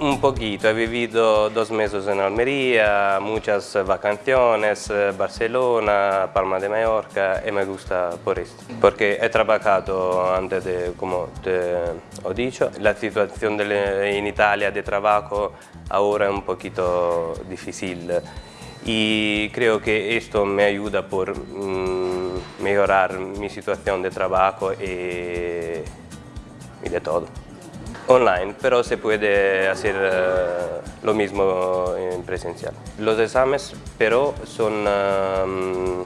Un poquito, he vivido dos meses en Almería, muchas vacaciones, eh, Barcelona, Palma de Mallorca y me gusta por esto. Porque he trabajado antes como te he dicho, la situación de, en Italia de trabajo ahora es un poquito difícil y creo que esto me ayuda por mm, mejorar mi situación de trabajo y de todo online, pero se puede hacer eh, lo mismo en presencial. Los exámenes, pero son, um,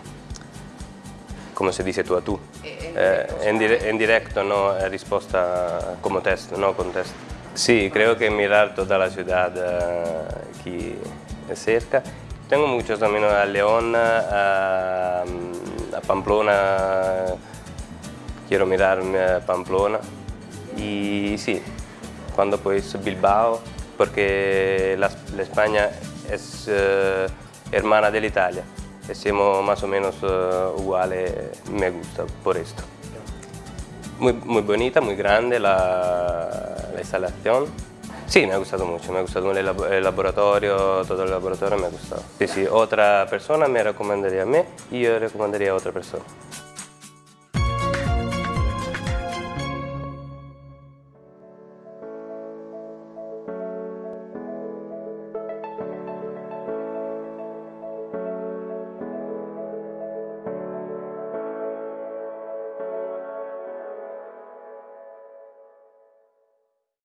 como se dice tú a tú, eh, en, en, directo, no respuesta como test, no con test. Sí, creo que mirar toda la ciudad uh, aquí cerca. Tengo muchos amigos a León, a, a Pamplona, quiero mirar Pamplona y sí, cuando pues Bilbao, porque la, España es uh, hermana de Italia y somos más o menos uh, iguales, me gusta por esto. Muy, muy bonita, muy grande la, la, instalación. Sí, me ha gustado mucho, me ha gustado el laboratorio, todo el laboratorio me ha gustado. Sí, sí, otra persona me recomendaría a mí y yo recomendaría a otra persona.